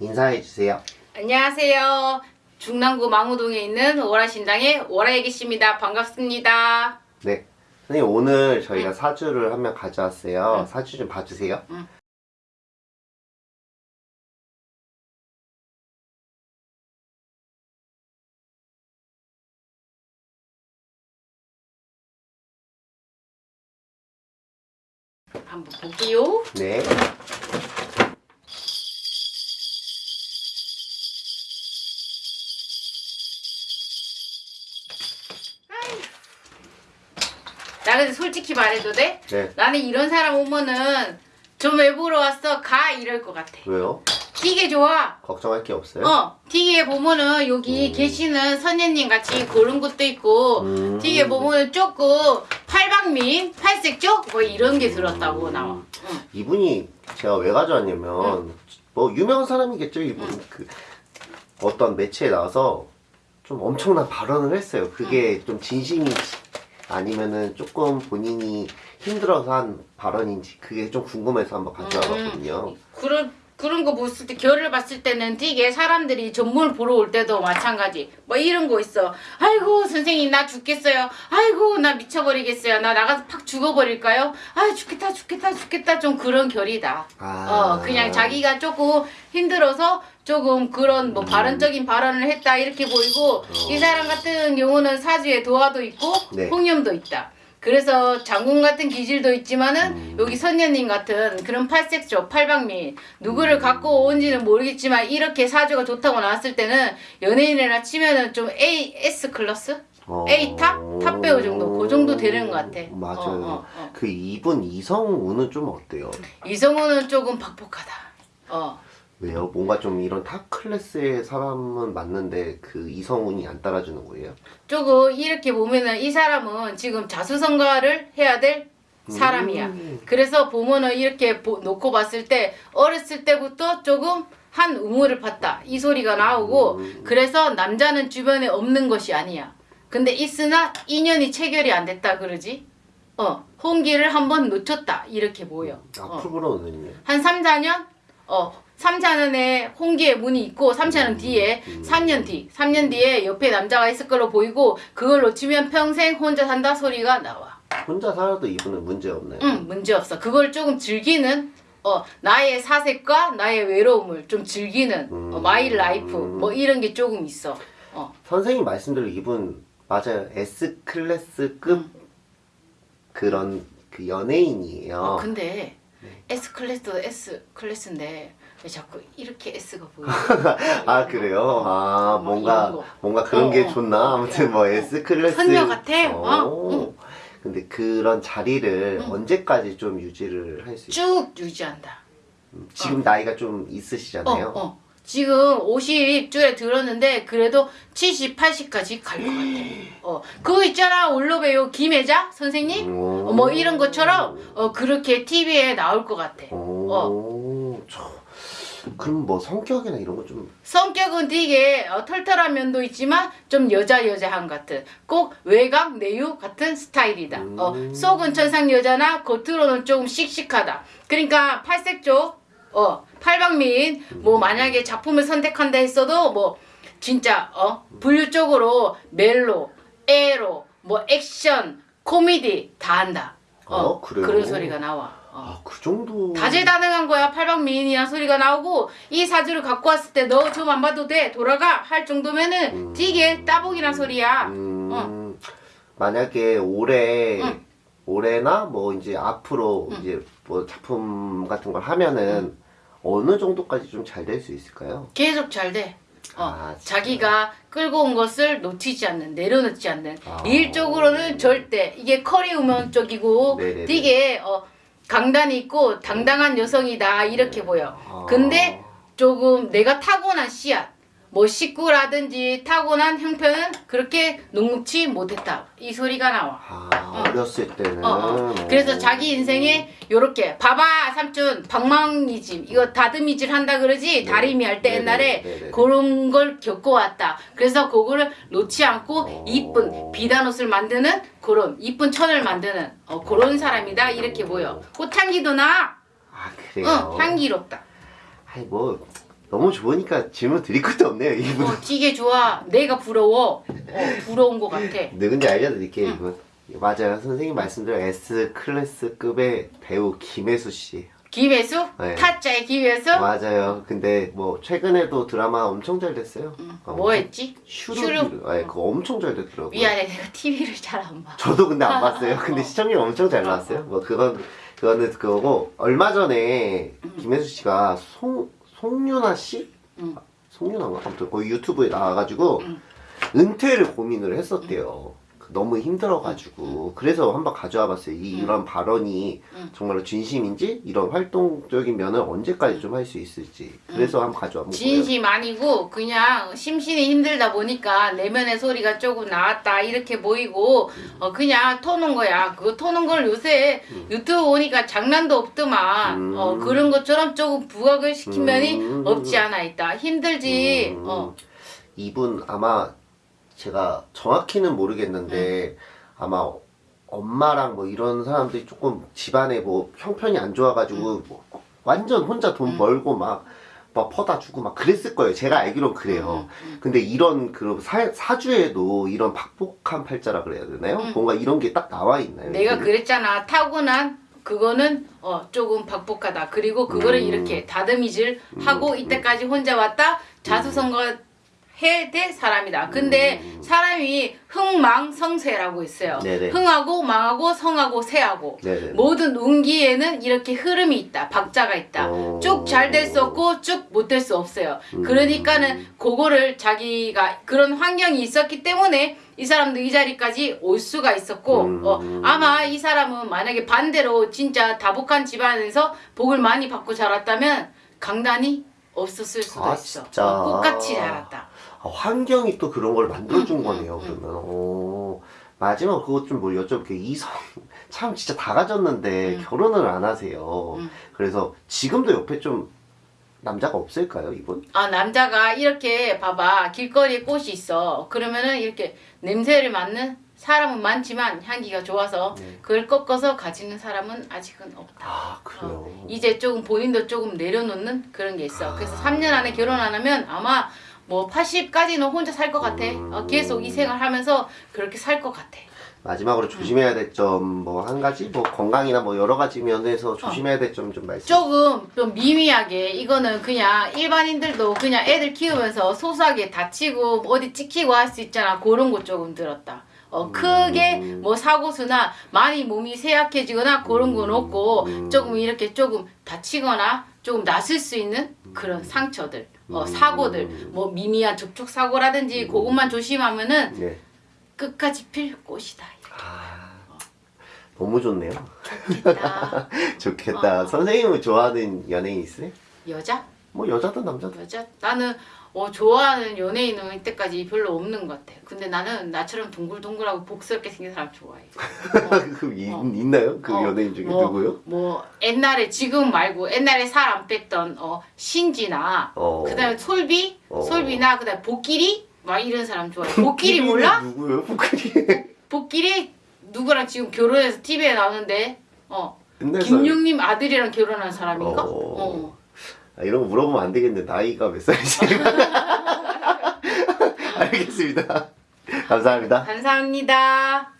인사해 주세요. 안녕하세요. 중랑구 망우동에 있는 오라신당의 오라애기씨입니다. 반갑습니다. 네. 선생님 오늘 저희가 사주를 한 명 가져왔어요. 사주 좀 봐주세요. 응. 한번 볼게요. 네. 나 근데 솔직히 말해도 돼? 네. 나는 이런 사람 오면은 좀 왜 보러 왔어? 가 이럴 것 같아. 왜요? 되게 좋아. 걱정할 게 없어요? 어, TV에 보면은 여기 음. 계시는 선녀님 같이 그런 것도 있고, 음. TV에 보면은 조금 팔방민, 팔색조 뭐 이런 게 들었다고 나와. 응. 이분이 제가 왜 가져왔냐면 뭐 유명한 사람이겠죠 이분 그 어떤 매체에 나와서 좀 엄청난 발언을 했어요. 그게 좀 진심인지 아니면은 조금 본인이 힘들어서 한 발언인지 그게 좀 궁금해서 한번 가져와봤거든요. 그런 그런 거 봤을 때 결을 봤을 때는 되게 사람들이 전문을 보러 올 때도 마찬가지. 뭐 이런 거 있어. 아이고 선생님 나 죽겠어요. 아이고 나 미쳐버리겠어요. 나 나가서 팍 죽어버릴까요? 아 죽겠다 죽겠다 죽겠다. 좀 그런 결이다. 아. 어 그냥 자기가 조금 힘들어서 조금 그런 뭐 발언적인 발언을 했다 이렇게 보이고 이 사람 같은 경우는 사주에 도화도 있고 네. 홍염도 있다 그래서 장군 같은 기질도 있지만은 음. 여기 선녀님 같은 그런 팔색조, 팔방미 누구를 갖고 온지는 모르겠지만 이렇게 사주가 좋다고 나왔을 때는 연예인이라 치면은 좀 A, S 클래스? 어. A 탑? 탑 배우 정도 그 정도 되는 것 같아. 맞아요. 어, 어, 어. 그 이분 이성운은 좀 어때요? 이성운은 조금 박복하다. 어. 왜요? 뭔가 좀 이런 탑 클래스의 사람은 맞는데 그 이성운이 안 따라주는 거예요? 조금 이렇게 보면은 이 사람은 지금 자수성가를 해야 될 사람이야. 음. 그래서 보면은 이렇게 보- 놓고 봤을 때 어렸을 때부터 조금 한 우물을 팠다 이 소리가 나오고 음. 그래서 남자는 주변에 없는 것이 아니야. 근데 있으나 인연이 체결이 안 됐다 그러지. 어 혼기를 한번 놓쳤다 이렇게 보여. 어. 앞으로는요? 한 3, 4년? 어, 3, 4년에 혼기의 운이 있고 3, 4년 뒤에 3년 뒤, 3년 뒤에 옆에 남자가 있을 걸로 보이고 그걸 놓치면 평생 혼자 산다 소리가 나와. 혼자 살아도 이분은 문제 없나요? 응, 문제 없어. 그걸 조금 즐기는 어, 나의 사색과 나의 외로움을 좀 즐기는 어, my life 뭐 이런 게 조금 있어. 어. 선생님 말씀대로 이분 맞아요. S 클래스급 그런 그 연예인이에요. 어, 근데 네. S 클래스도 S 클래스인데 왜 자꾸 이렇게 S가 보여? 아 그래요? 아 어, 뭐 뭔가. 뭔가 그런 어, 게 어. 좋나? 아무튼 뭐 S 클래스 선녀 같아. 어, 오. 응. 근데 그런 자리를 응. 언제까지 좀 유지를 할 수 있어요? 쭉 유지한다. 지금 나이가 좀 있으시잖아요. 어, 어. 지금 50줄에 들었는데 그래도 70, 80까지 갈 것 같아. 어, 그거 있잖아 올로베요 김혜자 선생님. 오. 어, 뭐 이런 것처럼 어 그렇게 TV에 나올 것 같아. 오. 어. 저, 그럼 뭐 성격이나 이런 거 좀 성격은 되게 어, 털털한 면도 있지만 좀 여자 여자한 같은 꼭 외곽 내유 같은 스타일이다. 어, 음. 속은 천상 여자나 겉으로는 조금 씩씩하다. 그러니까 팔색조, 어, 팔방미인 뭐 만약에 작품을 선택한다 했어도 뭐 진짜 어 분류 쪽으로 멜로, 에로, 뭐 액션, 코미디 다 한다. 어, 어, 그래요? 그런 소리가 나와. 어. 아, 그 정도 다재다능한 거야 팔방미인이란 소리가 나오고 이 사주를 갖고 왔을 때 너 좀 안 봐도 돼 돌아가 할 정도면은 음. 되게 따봉이란 소리야 음, 어. 만약에 올해 응. 올해나 뭐 이제 앞으로 이제 뭐 작품 같은 걸 하면은 어느 정도까지 좀 잘 될 수 있을까요? 계속 잘 돼 어, 아. 자기가 끌고 온 것을 놓치지 않는 내려놓지 않는 아. 일적으로는 절대 이게 커리 우먼 쪽이고 네네네. 되게 어, 강단이 있고 당당한 여성이다 이렇게 보여 아. 근데 조금 내가 타고난 씨앗 뭐 식구라든지 타고난 형편은 그렇게 녹록치 못했다 이 소리가 나와. 아, 어 렸을 때는. 어, 어. 그래서 자기 인생에 요렇게 봐봐 삼촌 방망이질 이거 다듬이질 한다 그러지 네. 다리미 할때 네네, 옛날에 네네. 그런 걸 겪어왔다 그래서 그거를 놓지 않고 어. 이쁜 비단 옷을 만드는 그런 이쁜 천을 만드는 어, 그런 사람이다 이렇게 보여 꽃향기도 나 아, 그래요? 응, 향기롭다 아니, 뭐, 너무 좋으니까 질문 드릴 것도 없네요, 이분. 어, 되게 좋아 내가 부러워 어, 부러운 것 같아 누군지 알려드릴게요, 이분. 맞아요. 선생님 말씀대로 S클래스급의 배우 김혜수 씨. 김혜수 네. 타짜의 김혜수 맞아요. 근데 뭐, 최근에도 드라마 엄청 잘 됐어요. 어, 뭐 했지. 슈르. 네, 그거 엄청 잘 됐더라고요. 미안해 내가 TV를 잘 안 봐. 저도 근데 안 봤어요. 근데 시청률 엄청 잘 나왔어요. 뭐 그건 그거는 그거고 얼마 전에 김혜수 씨가 송 송윤아 씨, 응. 송윤아가 아무튼 거기 유튜브에 나와가지고 응. 은퇴를 고민을 했었대요. 그 너무 힘들어가지고 그래서 한번 가져와 봤어요. 이 이런 발언이 응. 정말로 진심인지 이런 활동적인 면을 언제까지 좀 할 수 있을지 그래서 한번 가져와 본. 진심 아니고 그냥 심신이 힘들다 보니까 내면의 소리가 조금 나왔다 이렇게 보이고 어 그냥 터는 거야. 그거 터는 걸 요새 유튜브 보니까 장난도 없더만 음. 어 그런 것처럼 조금 부각을 시킨 면이 음. 없지 않아 있다. 힘들지. 음. 어 이분 아마 제가 정확히는 모르겠는데 아마 엄마랑 뭐 이런 사람들이 조금 집안에 뭐 형편이 안 좋아가지고 뭐 완전 혼자 돈 벌고 막, 막 퍼다 주고 막 그랬을 거예요. 제가 알기론 그래요. 근데 이런 그 사, 사주에도 이런 박복한 팔자라 그래야 되나요? 뭔가 이런 게 딱 나와 있나요? 내가 이분은? 그랬잖아. 타고난 그거는 어 조금 박복하다. 그리고 그거를 음. 이렇게 다듬이질 하고 이때까지 혼자 왔다. 자수성가 될 사람이다. 근데 사람이 흥망성쇠라고 있어요. 네네. 흥하고 망하고 성하고 세하고 네네. 모든 운기에는 이렇게 흐름이 있다. 박자가 있다. 어. 쭉잘 될 수 없고 쭉 못 될 수 없어요. 음. 그러니까는 그거를 자기가 그런 환경이 있었기 때문에 이 사람도 이 자리까지 올 수가 있었고 음. 어, 아마 이 사람은 만약에 반대로 진짜 다복한 집안에서 복을 많이 받고 자랐다면 강단이 없었을 수도 아, 있어. 진짜. 어, 꽃같이 자랐다. 아, 환경이 또 그런 걸 만들어준 음, 거네요, 음, 그러면. 오, 마지막 그것 좀 뭐 여쭤볼게요. 이성, 참 진짜 다 가졌는데 음. 결혼을 안 하세요. 음. 그래서 지금도 옆에 좀 남자가 없을까요, 이분? 아 남자가 이렇게 봐봐 길거리에 꽃이 있어 그러면은 이렇게 냄새를 맡는 사람은 많지만 향기가 좋아서 네. 그걸 꺾어서 가지는 사람은 아직은 없다. 아, 그래요. 어, 이제 조금 본인도 조금 내려놓는 그런 게 있어. 그래서 아. 3년 안에 결혼 안 하면 아마 뭐 80까지는 혼자 살 것 같아. 음. 어, 계속 이 생활 하면서 그렇게 살 것 같아. 마지막으로 조심해야 될 점 뭐 한 가지? 뭐 건강이나 뭐 여러 가지 면에서 조심해야 될 점 좀 말씀. 조금 좀 미미하게 이거는 그냥 일반인들도 그냥 애들 키우면서 소소하게 다치고 뭐 어디 찍히고 할 수 있잖아. 그런 거 조금 들었다. 어, 크게 뭐 사고수나 많이 몸이 쇠약해지거나 그런 건 없고 음. 조금 이렇게 조금 다치거나 조금 났을 수 있는 그런 상처들, 어, 음. 사고들, 뭐 미미한 접촉 사고라든지 그것만 조심하면은 네. 끝까지 필 꽃이다. 아, 너무 좋네요. 좋겠다. 좋겠다. 어. 선생님은 좋아하는 연예인 있으세요? 여자? 뭐 여자든 남자든. 여자? 나는 어, 좋아하는 연예인은 이때까지 별로 없는 것 같아. 근데 나는 나처럼 동글동글하고 복스럽게 생긴 사람 좋아해. 그 이- 어. 있나요? 그 어, 연예인 중에 뭐, 누구요? 뭐 옛날에 지금 말고 옛날에 살 안 뺐던 어, 신지나 어. 그다음에 솔비, 어. 솔비나 그다음에 복길이 막 이런 사람 좋아해. 복길이 몰라? 누구요? 복길이. 복길이 누구랑 지금 결혼해서 TV에 나오는데 어 김용님 아들이랑 결혼한 사람인가? 어. 어. 아, 이런 거 물어보면 안 되겠는데 나이가 몇 살이지? 알겠습니다. 감사합니다. 감사합니다.